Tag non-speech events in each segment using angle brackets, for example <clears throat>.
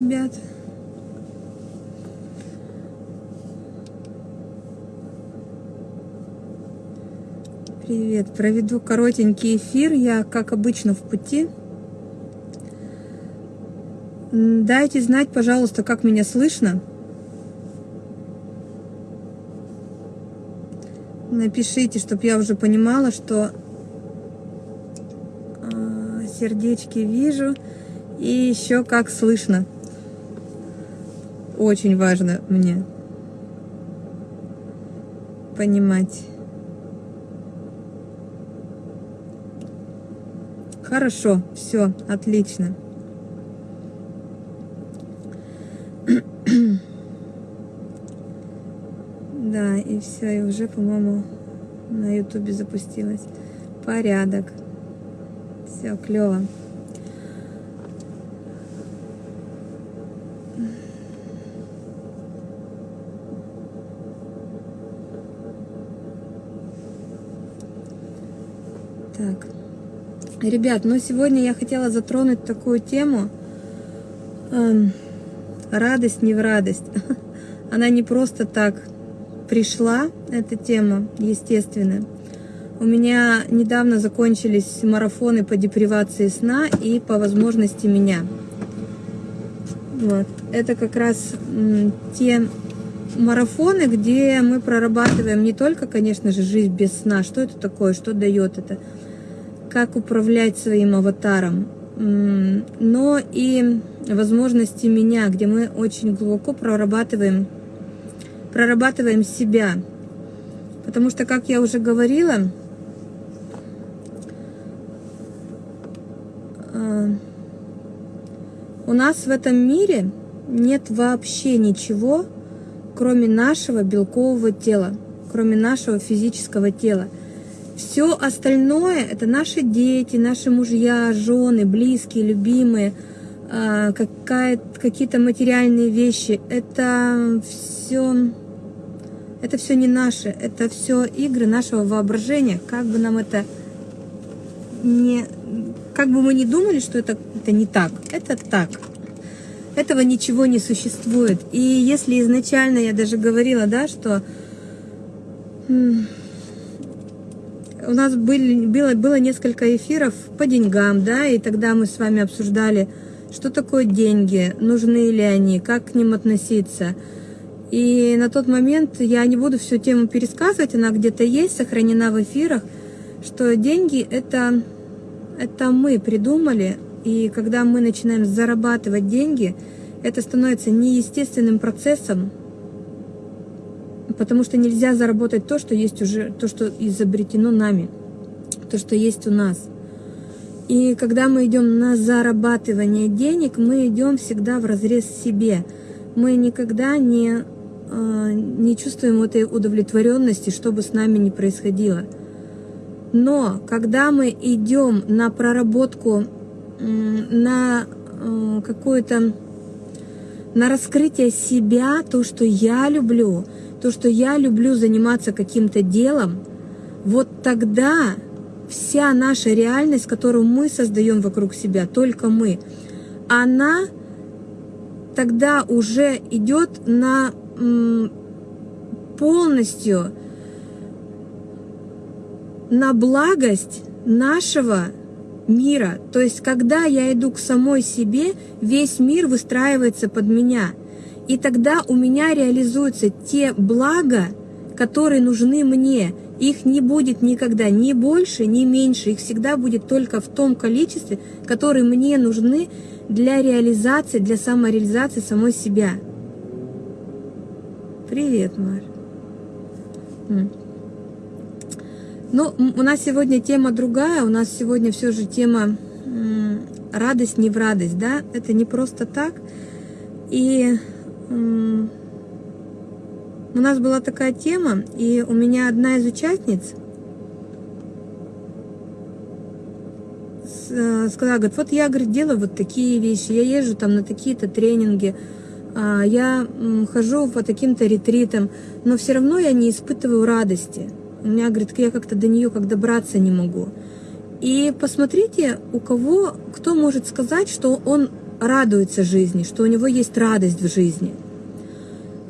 ребят. Привет, проведу коротенький эфир. Я, как обычно, в пути. Дайте знать, пожалуйста, как меня слышно. Напишите, чтобы я уже понимала, что а, сердечки вижу и еще как слышно. Очень важно мне понимать. Хорошо, все, отлично. <clears throat> Да, и все, и уже, по-моему, на ютубе запустилась. Порядок. Все, клево. Так. Ребят, ну сегодня я хотела затронуть такую тему. Эм, радость не в радость. <laughs> Она не просто так пришла, эта тема, естественно. У меня недавно закончились марафоны по депривации сна и по возможности меня. Вот. Это как раз те марафоны, где мы прорабатываем не только, конечно же, жизнь без сна, что это такое, что дает это, как управлять своим аватаром, но и возможности меня, где мы очень глубоко прорабатываем, прорабатываем себя. Потому что, как я уже говорила, а, у нас в этом мире нет вообще ничего, кроме нашего белкового тела, кроме нашего физического тела. Все остальное – это наши дети, наши мужья, жены, близкие, любимые, а, какие-то материальные вещи. Это все, это все не наше, это все игры нашего воображения. Как бы нам это не, как бы мы ни думали, что это, это не так, это так. Этого ничего не существует. И если изначально я даже говорила, да, что у нас были, было, было несколько эфиров по деньгам, да, и тогда мы с вами обсуждали, что такое деньги, нужны ли они, как к ним относиться. И на тот момент я не буду всю тему пересказывать, она где-то есть, сохранена в эфирах, что деньги это, это мы придумали, и когда мы начинаем зарабатывать деньги, это становится неестественным процессом, потому что нельзя заработать то, что есть уже, то, что изобретено нами, то, что есть у нас. И когда мы идем на зарабатывание денег, мы идем всегда в разрез себе. Мы никогда не, а, не чувствуем этой удовлетворенности, что бы с нами ни происходило. Но когда мы идем на проработку, на а, какую-то на раскрытие себя, то, что я люблю, то, что я люблю заниматься каким-то делом, вот тогда вся наша реальность, которую мы создаем вокруг себя, только мы, она тогда уже идет на полностью на благость нашего мира. То есть, когда я иду к самой себе, весь мир выстраивается под меня – и тогда у меня реализуются те блага, которые нужны мне. Их не будет никогда ни больше, ни меньше. Их всегда будет только в том количестве, которые мне нужны для реализации, для самореализации самой себя. Привет, Мар. Ну, у нас сегодня тема другая. У нас сегодня все же тема радость не в радость, да? Это не просто так. И у нас была такая тема, и у меня одна из участниц э, сказала, говорит, вот я, говорит, делаю вот такие вещи, я езжу там на такие-то тренинги, а, я хожу по таким-то ретритам, но все равно я не испытываю радости. У меня, говорит, я как-то до нее как добраться не могу. И посмотрите, у кого, кто может сказать, что он радуется жизни, что у него есть радость в жизни.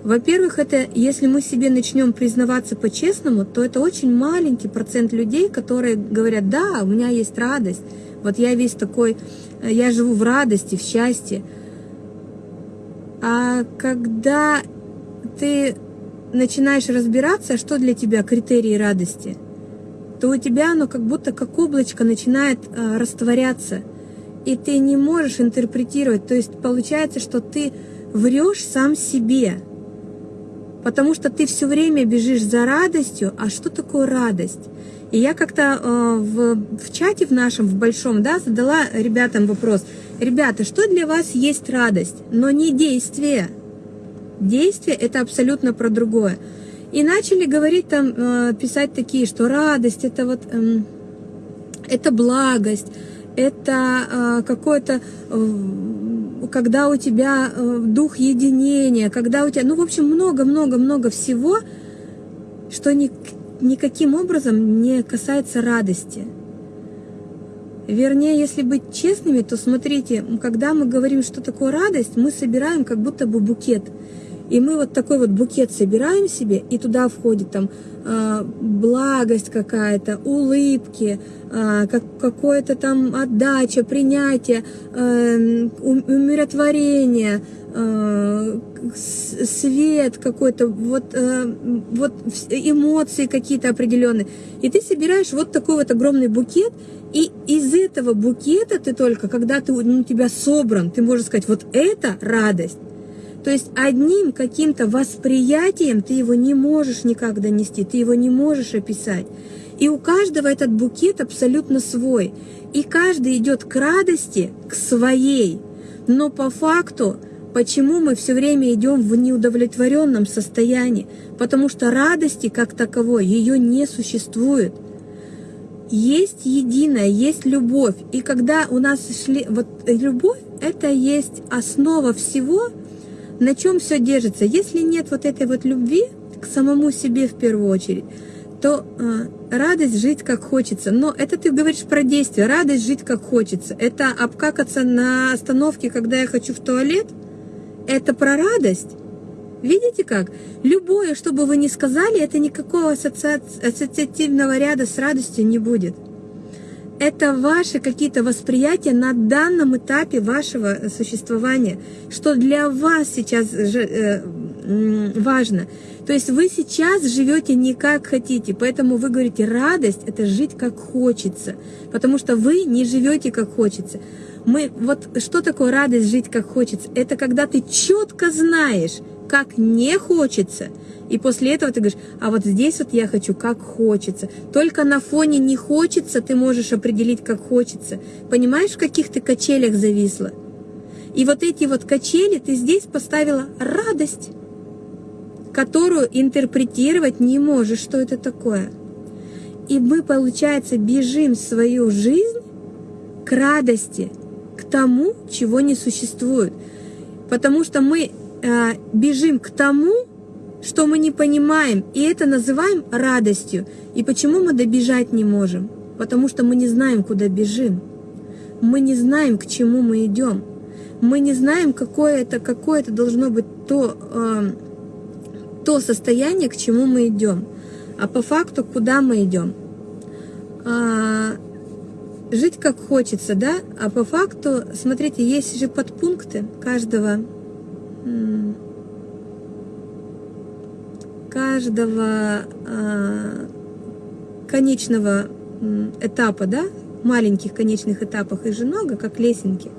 Во-первых, это если мы себе начнем признаваться по-честному, то это очень маленький процент людей, которые говорят, да, у меня есть радость, вот я весь такой, э, я живу в радости, в счастье. А когда ты начинаешь разбираться, что для тебя критерии радости, то у тебя оно как будто как облачко начинает э, растворяться, и ты не можешь интерпретировать. То есть получается, что ты врешь сам себе, потому что ты все время бежишь за радостью. А что такое радость? И я как-то э, в, в чате в нашем, в большом, да, задала ребятам вопрос. Ребята, что для вас есть радость, но не действие? Действие – это абсолютно про другое. И начали говорить там, э, писать такие, что радость – это вот, э, это благость, это э, какое-то, э, когда у тебя э, дух единения, когда у тебя, ну, в общем, много-много-много всего, что ни, никаким образом не касается радости. Вернее, если быть честными, то смотрите, когда мы говорим, что такое радость, мы собираем как будто бы букет. И мы вот такой вот букет собираем себе, и туда входит там э, благость какая-то, улыбки, э, как, какое-то там отдача, принятие, э, умиротворение, э, свет какой-то, вот, э, вот эмоции какие-то определенные. И ты собираешь вот такой вот огромный букет, и из этого букета ты только, когда ты, ну, у тебя собран, ты можешь сказать, вот это радость. То есть одним каким-то восприятием ты его не можешь никак донести, ты его не можешь описать. И у каждого этот букет абсолютно свой. И каждый идет к радости, к своей. Но по факту, почему мы все время идем в неудовлетворенном состоянии? Потому что радости как таковой, ее не существует. Есть единое, есть любовь. И когда у нас шли... Вот любовь — это есть основа всего, на чем все держится. Если нет вот этой вот любви к самому себе в первую очередь, то э, радость жить как хочется. Но это ты говоришь про действие. Радость жить как хочется. Это обкакаться на остановке, когда я хочу в туалет. Это про радость. Видите как? Любое, что бы вы ни сказали, это никакого ассоциативного ряда с радостью не будет это ваши какие-то восприятия на данном этапе вашего существования, что для вас сейчас э, важно. То есть вы сейчас живете не как хотите, поэтому вы говорите, радость – это жить как хочется, потому что вы не живете как хочется. Мы, вот что такое радость жить как хочется? Это когда ты четко знаешь, как не хочется – и после этого ты говоришь, а вот здесь вот я хочу, как хочется. Только на фоне не хочется ты можешь определить, как хочется. Понимаешь, в каких ты качелях зависла? И вот эти вот качели ты здесь поставила радость, которую интерпретировать не можешь, что это такое. И мы, получается, бежим свою жизнь к радости, к тому, чего не существует. Потому что мы э, бежим к тому, что мы не понимаем, и это называем радостью. И почему мы добежать не можем? Потому что мы не знаем, куда бежим. Мы не знаем, к чему мы идем. Мы не знаем, какое это, какое это должно быть то, э, то состояние, к чему мы идем. А по факту, куда мы идем. А, жить как хочется, да? А по факту, смотрите, есть же подпункты каждого каждого э, конечного этапа, да, маленьких конечных этапах их же много, как лесенки.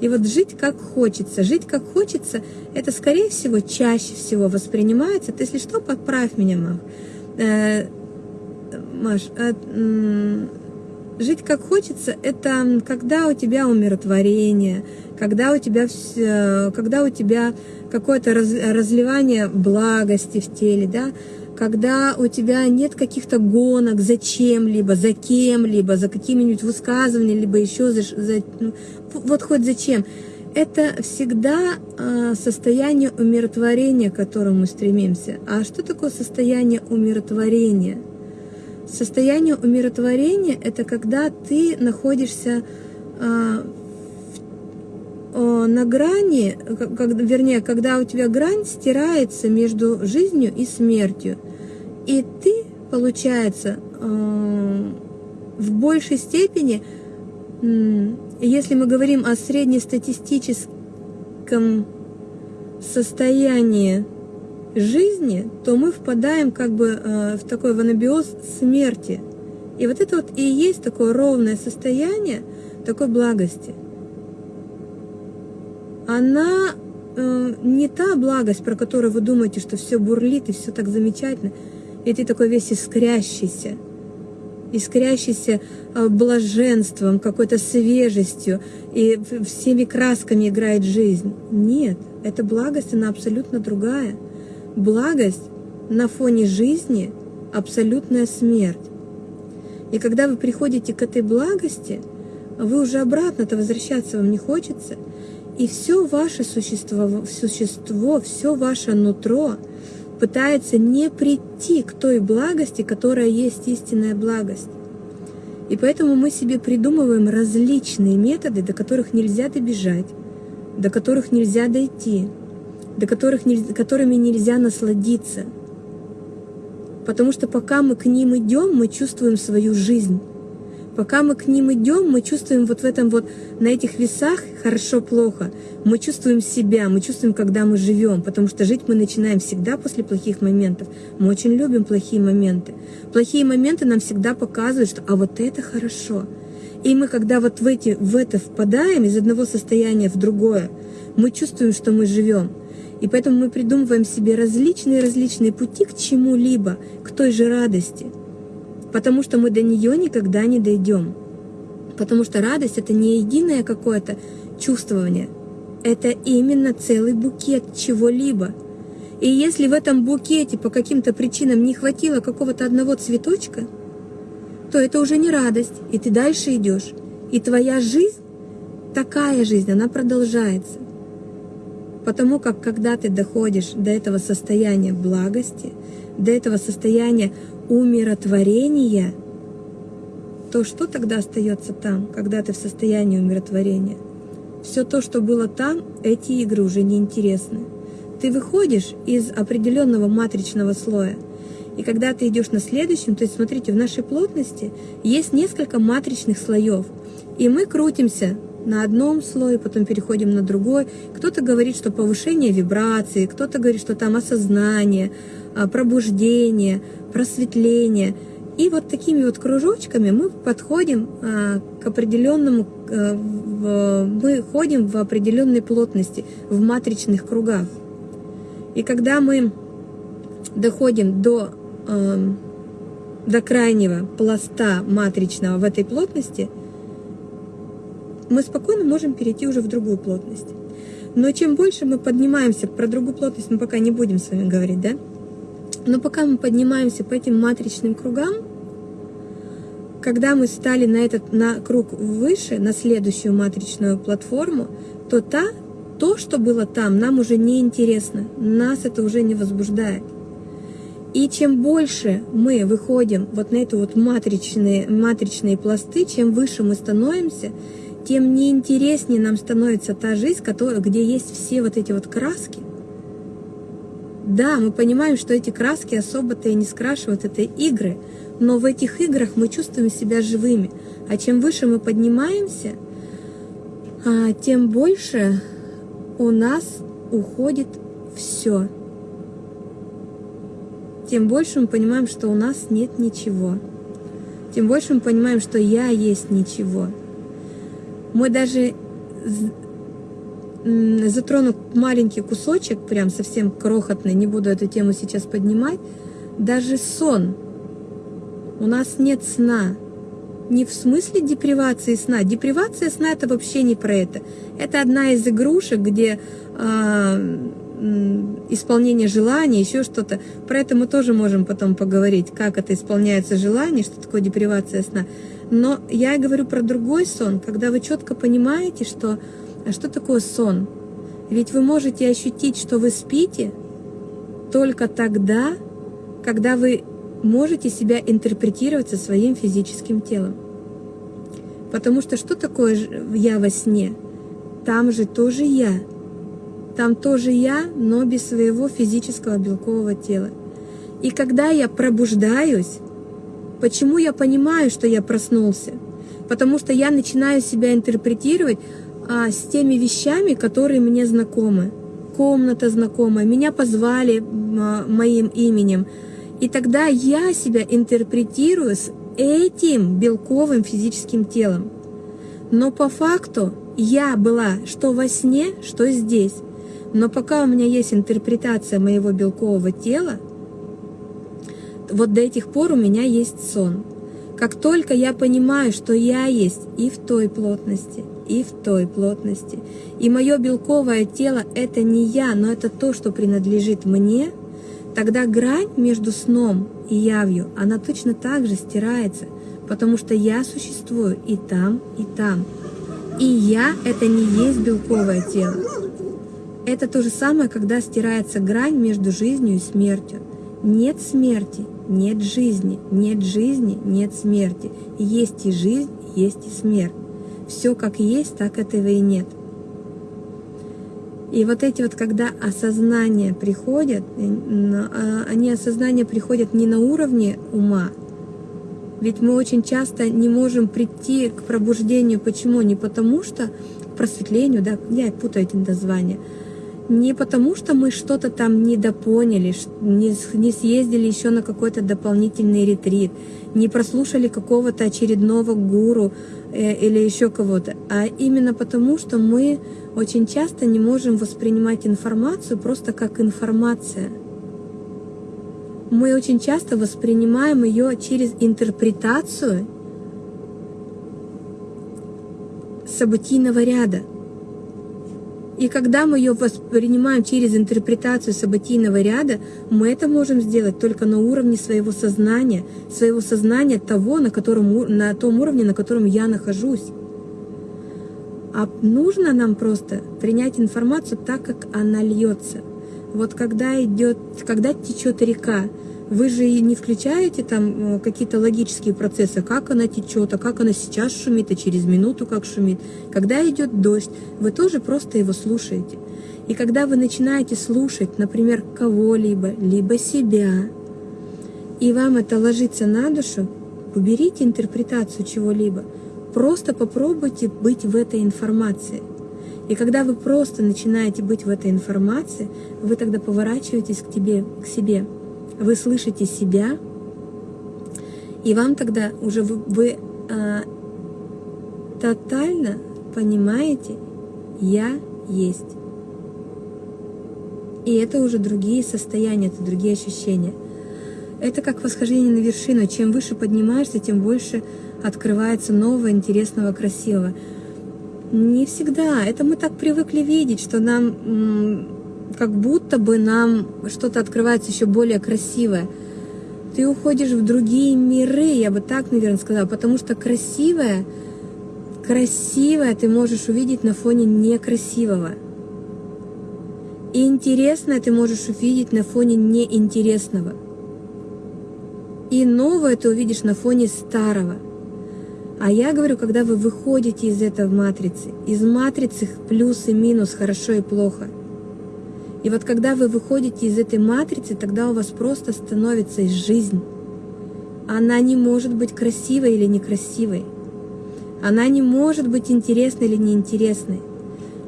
И вот жить как хочется. Жить как хочется, это, скорее всего, чаще всего воспринимается. Ты, если что, подправь меня, Мах. Э, Маш, э, жить как хочется, это когда у тебя умиротворение, когда у тебя, все, когда у тебя какое-то раз, разливание благости в теле, да, когда у тебя нет каких-то гонок за чем-либо, за кем-либо, за какими-нибудь высказываниями, либо еще за, за ну, вот хоть зачем. Это всегда э, состояние умиротворения, к которому мы стремимся. А что такое состояние умиротворения? Состояние умиротворения – это когда ты находишься э, на грани, как, вернее, когда у тебя грань стирается между жизнью и смертью, и ты, получается, э, в большей степени, если мы говорим о среднестатистическом состоянии жизни, то мы впадаем как бы э, в такой ванабиоз смерти. И вот это вот и есть такое ровное состояние такой благости. Она э, не та благость, про которую вы думаете, что все бурлит и все так замечательно, и ты такой весь искрящийся, искрящийся э, блаженством, какой-то свежестью, и всеми красками играет жизнь. Нет, эта благость, она абсолютно другая. Благость на фоне жизни – абсолютная смерть. И когда вы приходите к этой благости, вы уже обратно-то возвращаться вам не хочется, и все ваше существо, существо, все ваше нутро пытается не прийти к той благости, которая есть истинная благость. И поэтому мы себе придумываем различные методы, до которых нельзя добежать, до которых нельзя дойти, до которых которыми нельзя насладиться. Потому что пока мы к ним идем, мы чувствуем свою жизнь. Пока мы к ним идем, мы чувствуем вот в этом вот, на этих весах хорошо-плохо. Мы чувствуем себя, мы чувствуем, когда мы живем, потому что жить мы начинаем всегда после плохих моментов. Мы очень любим плохие моменты. Плохие моменты нам всегда показывают, что а вот это хорошо. И мы, когда вот в, эти, в это впадаем из одного состояния в другое, мы чувствуем, что мы живем. И поэтому мы придумываем себе различные-различные пути к чему-либо, к той же радости. Потому что мы до нее никогда не дойдем. Потому что радость — это не единое какое-то чувствование. Это именно целый букет чего-либо. И если в этом букете по каким-то причинам не хватило какого-то одного цветочка, то это уже не радость, и ты дальше идешь. И твоя жизнь, такая жизнь, она продолжается. Потому как когда ты доходишь до этого состояния благости, до этого состояния умиротворения, то что тогда остается там, когда ты в состоянии умиротворения? Все то, что было там, эти игры уже не интересны. Ты выходишь из определенного матричного слоя, и когда ты идешь на следующем, то есть смотрите, в нашей плотности есть несколько матричных слоев, и мы крутимся на одном слое, потом переходим на другой. Кто-то говорит, что повышение вибрации, кто-то говорит, что там осознание, а, пробуждение, просветление. И вот такими вот кружочками мы подходим а, к определенному, а, мы ходим в определенной плотности, в матричных кругах. И когда мы доходим до, до крайнего пласта матричного в этой плотности – мы спокойно можем перейти уже в другую плотность. Но чем больше мы поднимаемся, про другую плотность мы пока не будем с вами говорить, да? Но пока мы поднимаемся по этим матричным кругам, когда мы стали на этот на круг выше, на следующую матричную платформу, то та, то, что было там, нам уже не интересно, нас это уже не возбуждает. И чем больше мы выходим вот на эту вот матричные, матричные пласты, чем выше мы становимся, тем неинтереснее нам становится та жизнь, которая, где есть все вот эти вот краски. Да, мы понимаем, что эти краски особо-то и не скрашивают, это игры, но в этих играх мы чувствуем себя живыми. А чем выше мы поднимаемся, а, тем больше у нас уходит все. Тем больше мы понимаем, что у нас нет ничего. Тем больше мы понимаем, что я есть ничего. Мы даже затрону маленький кусочек, прям совсем крохотный, не буду эту тему сейчас поднимать, даже сон. У нас нет сна. Не в смысле депривации сна. Депривация сна это вообще не про это. Это одна из игрушек, где э, исполнение желаний, еще что-то. Про это мы тоже можем потом поговорить, как это исполняется желание, что такое депривация сна. Но я говорю про другой сон, когда вы четко понимаете, что, а что такое сон. Ведь вы можете ощутить, что вы спите только тогда, когда вы можете себя интерпретировать со своим физическим телом. Потому что что такое я во сне? там же тоже я. Там тоже я, но без своего физического белкового тела. И когда я пробуждаюсь, почему я понимаю, что я проснулся? Потому что я начинаю себя интерпретировать а, с теми вещами, которые мне знакомы. Комната знакомая, меня позвали а, моим именем. И тогда я себя интерпретирую с этим белковым физическим телом. Но по факту я была что во сне, что здесь. Но пока у меня есть интерпретация моего белкового тела, вот до этих пор у меня есть сон. Как только я понимаю, что я есть и в той плотности, и в той плотности, и мое белковое тело — это не я, но это то, что принадлежит мне, тогда грань между сном и явью, она точно так же стирается, потому что я существую и там, и там. И я — это не есть белковое тело. Это то же самое, когда стирается грань между жизнью и смертью. Нет смерти, нет жизни, нет жизни, нет смерти. Есть и жизнь, есть и смерть. Все как есть, так этого и нет. И вот эти вот, когда осознания приходят, а, они осознания приходят не на уровне ума, ведь мы очень часто не можем прийти к пробуждению. Почему? Не потому что к просветлению, да, я путаю эти названия, не потому, что мы что-то там недопоняли, не, не съездили еще на какой-то дополнительный ретрит, не прослушали какого-то очередного гуру э, или еще кого-то, а именно потому, что мы очень часто не можем воспринимать информацию просто как информация. Мы очень часто воспринимаем ее через интерпретацию событийного ряда – и когда мы ее воспринимаем через интерпретацию событийного ряда, мы это можем сделать только на уровне своего сознания, своего сознания того, на, котором, на том уровне, на котором я нахожусь. А нужно нам просто принять информацию так, как она льется. Вот когда идет, когда течет река, вы же не включаете там э, какие-то логические процессы, как она течет, а как она сейчас шумит, а через минуту как шумит. Когда идет дождь, вы тоже просто его слушаете. И когда вы начинаете слушать, например, кого-либо, либо себя, и вам это ложится на душу, уберите интерпретацию чего-либо. Просто попробуйте быть в этой информации. И когда вы просто начинаете быть в этой информации, вы тогда поворачиваетесь к, тебе, к себе вы слышите себя, и вам тогда уже вы, вы а, тотально понимаете, я есть. И это уже другие состояния, это другие ощущения. Это как восхождение на вершину. Чем выше поднимаешься, тем больше открывается нового, интересного, красивого. Не всегда. Это мы так привыкли видеть, что нам как будто бы нам что-то открывается еще более красивое. Ты уходишь в другие миры, я бы так, наверное, сказала, потому что красивое, красивое ты можешь увидеть на фоне некрасивого. И интересное ты можешь увидеть на фоне неинтересного. И новое ты увидишь на фоне старого. А я говорю, когда вы выходите из этой матрицы, из матрицы плюс и минус, хорошо и плохо – и вот когда вы выходите из этой матрицы, тогда у вас просто становится жизнь. Она не может быть красивой или некрасивой. Она не может быть интересной или неинтересной.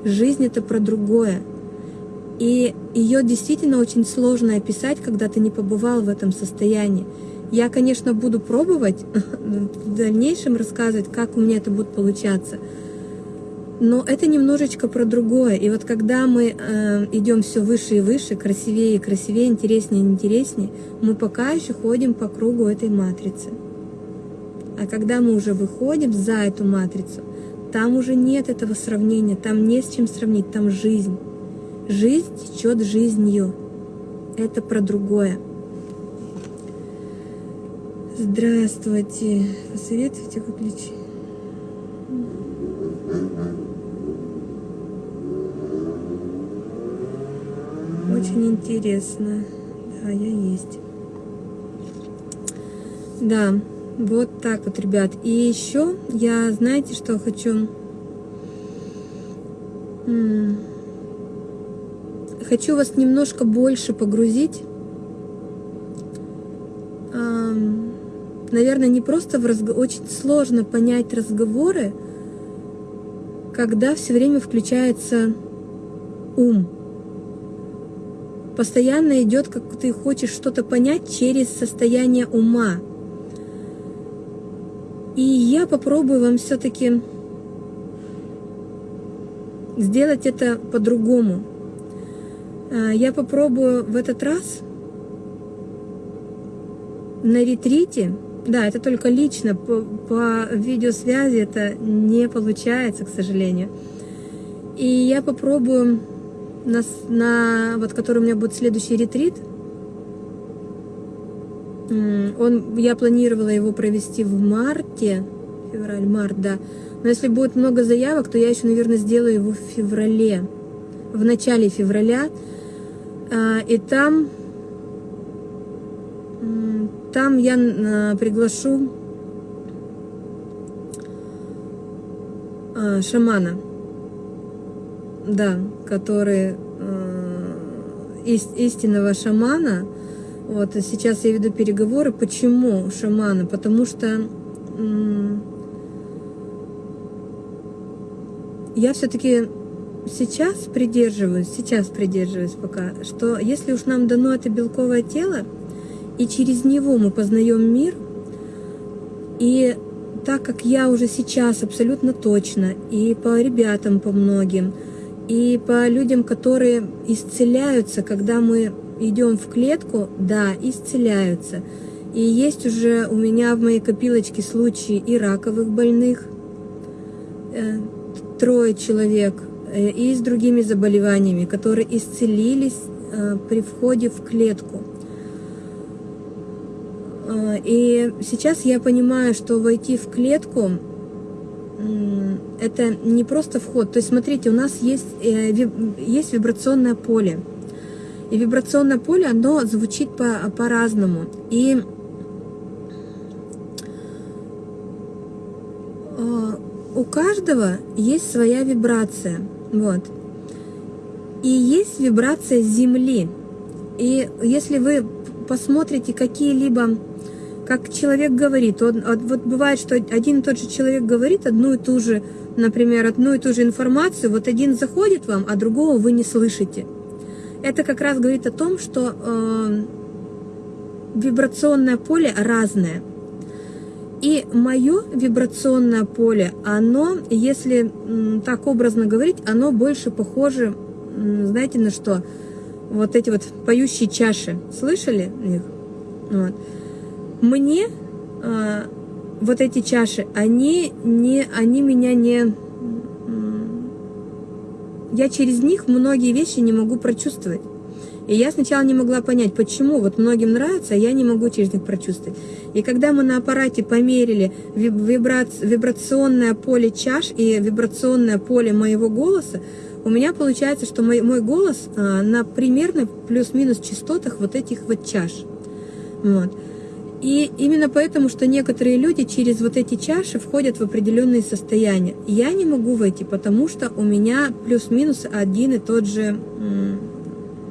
Жизнь — это про другое. И ее действительно очень сложно описать, когда ты не побывал в этом состоянии. Я, конечно, буду пробовать <laughs> в дальнейшем рассказывать, как у меня это будет получаться — но это немножечко про другое. И вот когда мы э, идем все выше и выше, красивее и красивее, интереснее и интереснее, мы пока еще ходим по кругу этой матрицы. А когда мы уже выходим за эту матрицу, там уже нет этого сравнения, там не с чем сравнить, там жизнь. Жизнь течет жизнью. Это про другое. Здравствуйте. Посоветуйте выключить. Очень интересно. Да, я есть. Да, вот так вот, ребят. И еще я, знаете, что хочу хочу вас немножко больше погрузить. Наверное, не просто в разговор, очень сложно понять разговоры, когда все время включается ум. Постоянно идет, как ты хочешь что-то понять через состояние ума. И я попробую вам все-таки сделать это по-другому. А, я попробую в этот раз на ретрите, да, это только лично, по, по видеосвязи это не получается, к сожалению. И я попробую на, на вот который у меня будет следующий ретрит, он, я планировала его провести в марте, февраль-март, да. Но если будет много заявок, то я еще, наверное, сделаю его в феврале, в начале февраля. А, и там, там я а, приглашу а, шамана, да, который истинного шамана. Вот, сейчас я веду переговоры. Почему шамана? Потому что я все-таки сейчас придерживаюсь, сейчас придерживаюсь пока, что если уж нам дано это белковое тело, и через него мы познаем мир, и так как я уже сейчас абсолютно точно, и по ребятам, по многим, и по людям, которые исцеляются, когда мы идем в клетку, да, исцеляются. И есть уже у меня в моей копилочке случаи и раковых больных, э, трое человек, э, и с другими заболеваниями, которые исцелились э, при входе в клетку. И сейчас я понимаю, что войти в клетку это не просто вход. То есть, смотрите, у нас есть, есть вибрационное поле. И вибрационное поле, оно звучит по-разному. По и у каждого есть своя вибрация. Вот. И есть вибрация Земли. И если вы посмотрите какие-либо, как человек говорит, он, вот бывает, что один и тот же человек говорит одну и ту же, например, одну и ту же информацию, вот один заходит вам, а другого вы не слышите. Это как раз говорит о том, что э, вибрационное поле разное. И мое вибрационное поле, оно, если так образно говорить, оно больше похоже, знаете, на что? Вот эти вот поющие чаши. Слышали их? Вот. Мне э, вот эти чаши, они, не, они меня не... Я через них многие вещи не могу прочувствовать. И я сначала не могла понять, почему вот многим нравится, а я не могу через них прочувствовать. И когда мы на аппарате померили вибрационное поле чаш и вибрационное поле моего голоса, у меня получается, что мой, мой голос а, на примерно плюс-минус частотах вот этих вот чаш. Вот. И именно поэтому, что некоторые люди через вот эти чаши входят в определенные состояния. Я не могу войти, потому что у меня плюс-минус один и тот же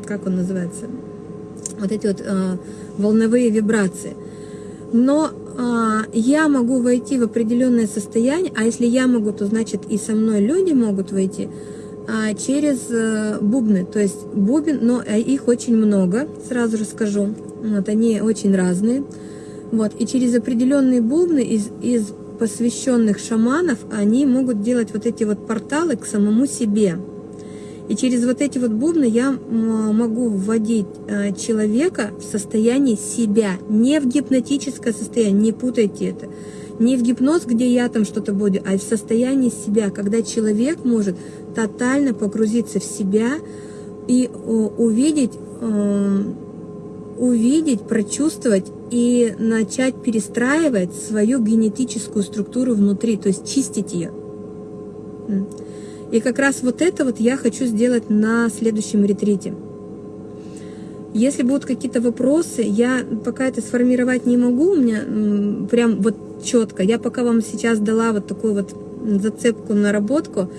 как он называется, вот эти вот э, волновые вибрации. Но э, я могу войти в определенное состояние, а если я могу, то значит и со мной люди могут войти э, через э, бубны. То есть бубен, но э, их очень много, сразу же скажу. Вот они очень разные. Вот, и через определенные бубны из, из посвященных шаманов они могут делать вот эти вот порталы к самому себе. И через вот эти вот бубны я могу вводить э, человека в состояние себя, не в гипнотическое состояние, не путайте это. Не в гипноз, где я там что-то буду, а в состоянии себя, когда человек может тотально погрузиться в себя и увидеть, э, увидеть, прочувствовать и начать перестраивать свою генетическую структуру внутри, то есть чистить ее. И как раз вот это вот я хочу сделать на следующем ретрите. Если будут какие-то вопросы, я пока это сформировать не могу, у меня прям вот четко. Я пока вам сейчас дала вот такую вот зацепку, наработку.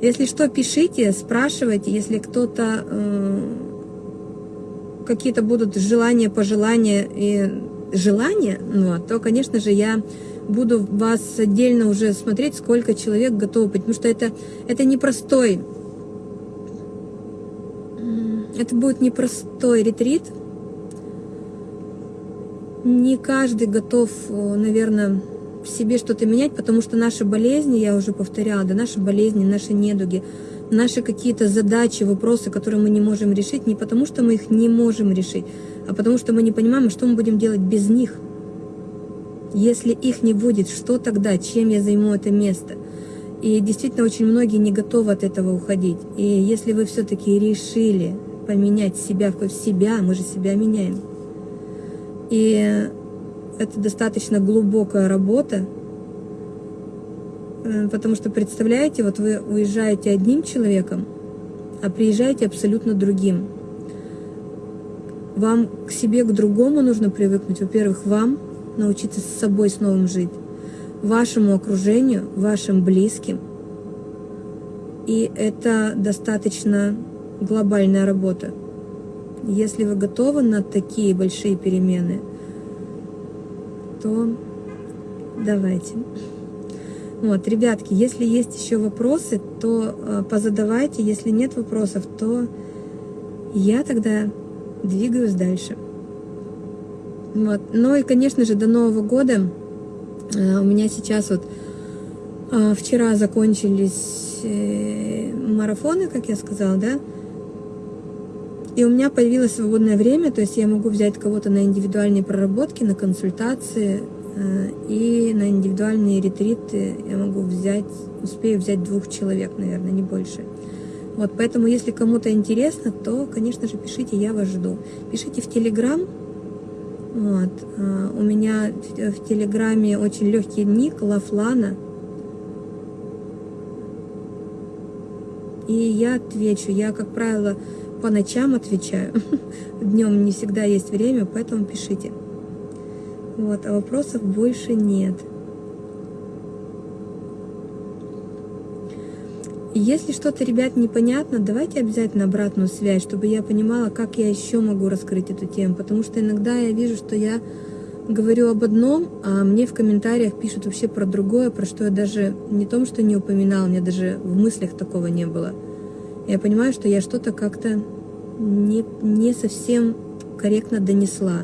Если что, пишите, спрашивайте, если кто-то э, какие-то будут желания, пожелания и желания, ну, то, конечно же, я буду вас отдельно уже смотреть, сколько человек готовы, потому что это, это непростой, это будет непростой ретрит. Не каждый готов, наверное, в себе что-то менять, потому что наши болезни, я уже повторяла, да, наши болезни, наши недуги, наши какие-то задачи, вопросы, которые мы не можем решить, не потому что мы их не можем решить, а потому что мы не понимаем, что мы будем делать без них. Если их не будет, что тогда, чем я займу это место? И действительно очень многие не готовы от этого уходить. И если вы все-таки решили поменять себя в себя, мы же себя меняем. И это достаточно глубокая работа, потому что, представляете, вот вы уезжаете одним человеком, а приезжаете абсолютно другим. Вам к себе, к другому нужно привыкнуть. Во-первых, вам научиться с собой с новым жить, вашему окружению, вашим близким. И это достаточно глобальная работа. Если вы готовы на такие большие перемены – то давайте. Вот, ребятки, если есть еще вопросы, то э, позадавайте. Если нет вопросов, то я тогда двигаюсь дальше. Вот. Ну и, конечно же, до Нового года э, у меня сейчас вот э, вчера закончились марафоны, как я сказала, да, и у меня появилось свободное время, то есть я могу взять кого-то на индивидуальные проработки, на консультации и на индивидуальные ретриты я могу взять, успею взять двух человек, наверное, не больше. Вот, поэтому, если кому-то интересно, то, конечно же, пишите, я вас жду. Пишите в Телеграм. Вот, э, у меня в Телеграме очень легкий ник Лафлана. И я отвечу. Я, как правило, по ночам отвечаю. <laughs> Днем не всегда есть время, поэтому пишите. Вот, а вопросов больше нет. Если что-то, ребят, непонятно, давайте обязательно обратную связь, чтобы я понимала, как я еще могу раскрыть эту тему. Потому что иногда я вижу, что я говорю об одном, а мне в комментариях пишут вообще про другое, про что я даже не том, что не упоминала, меня даже в мыслях такого не было я понимаю, что я что-то как-то не, не совсем корректно донесла.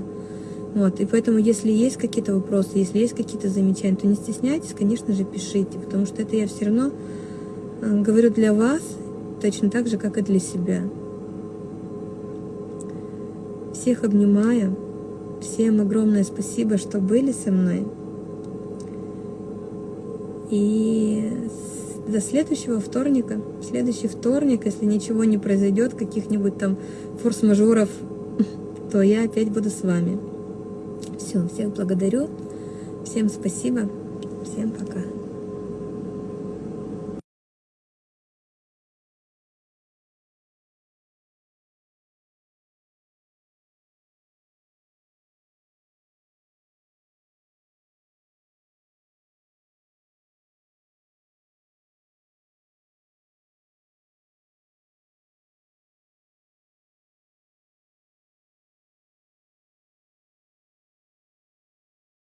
Вот, и поэтому, если есть какие-то вопросы, если есть какие-то замечания, то не стесняйтесь, конечно же, пишите, потому что это я все равно э, говорю для вас точно так же, как и для себя. Всех обнимаю. Всем огромное спасибо, что были со мной. И до следующего вторника. Следующий вторник, если ничего не произойдет, каких-нибудь там форс-мажоров, <laughs> то я опять буду с вами. Все, всех благодарю, всем спасибо, всем пока.